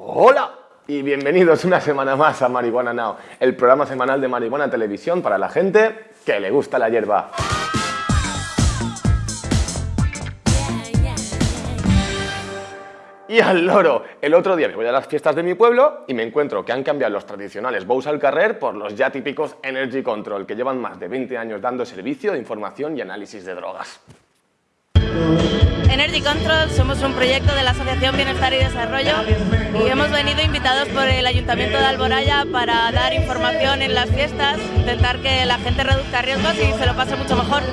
Hola y bienvenidos una semana más a Marihuana Now, el programa semanal de Marihuana Televisión para la gente que le gusta la hierba. Y al loro, el otro día me voy a las fiestas de mi pueblo y me encuentro que han cambiado los tradicionales Bows al Carrer por los ya típicos Energy Control, que llevan más de 20 años dando servicio de información y análisis de drogas. Energy Control somos un proyecto de la Asociación Bienestar y Desarrollo y hemos venido invitados por el Ayuntamiento de Alboraya para dar información en las fiestas, intentar que la gente reduzca riesgos y se lo pase mucho mejor.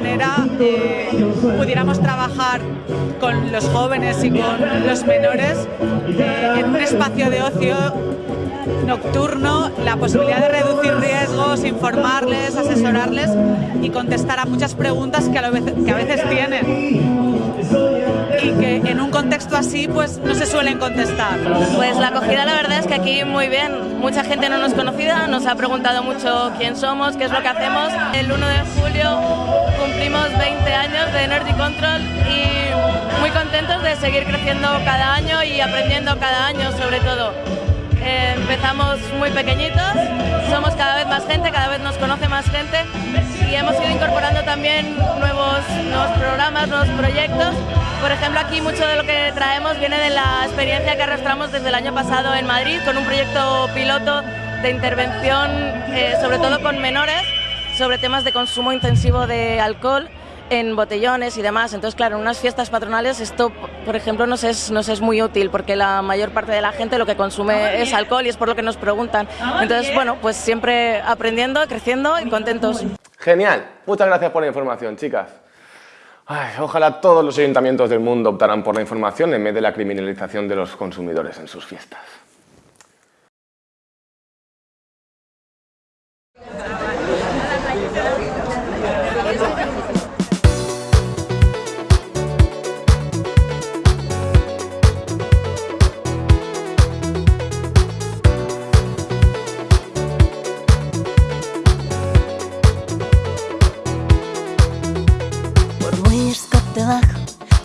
Manera pudiéramos trabajar con los jóvenes y con los menores eh, en un espacio de ocio nocturno, la posibilidad de reducir riesgos, informarles, asesorarles y contestar a muchas preguntas que a, veces, tienen y que en un contexto así pues no se suelen contestar. Pues la acogida la verdad es que aquí muy bien, mucha gente no nos conocida, nos ha preguntado mucho quién somos, qué es lo que hacemos. El 1 de julio cumplimos 20 años de Energy Control y muy contentos de seguir creciendo cada año y aprendiendo cada año sobre todo. Empezamos muy pequeñitos, somos cada vez más gente, cada vez nos conoce más gente y hemos ido incorporando también nuevos, nuevos programas, nuevos proyectos. Por ejemplo, aquí mucho de lo que traemos viene de la experiencia que arrastramos desde el año pasado en Madrid con un proyecto piloto de intervención, eh, sobre todo con menores, sobre temas de consumo intensivo de alcohol en botellones y demás. Entonces, claro, en unas fiestas patronales esto, por ejemplo, nos es, nos es muy útil porque la mayor parte de la gente lo que consume es alcohol y es por lo que nos preguntan. Entonces, bueno, pues siempre aprendiendo, creciendo y contentos. Genial, muchas gracias por la información, chicas. Ay, ojalá todos los ayuntamientos del mundo optaran por la información en vez de la criminalización de los consumidores en sus fiestas.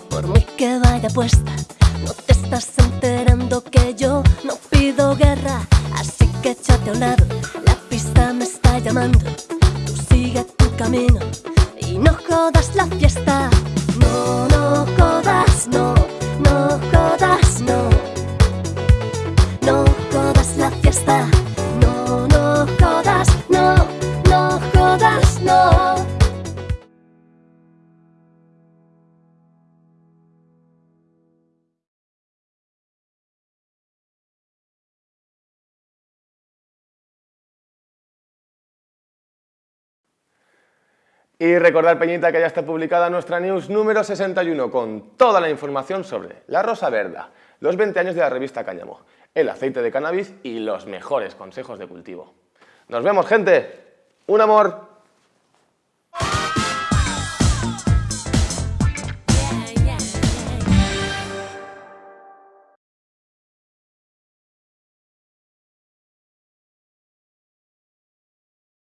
Por muy que vaya puesta, no te estás enterando que yo no pido guerra. Así que échate a un lado, la pista me está llamando. Tú sigue tu camino y no jodas la fiesta. Y recordar, Peñita, que ya está publicada nuestra news número 61 con toda la información sobre la Rosa Verda, los 20 años de la revista Cáñamo, el aceite de cannabis y los mejores consejos de cultivo. ¡Nos vemos, gente! ¡Un amor!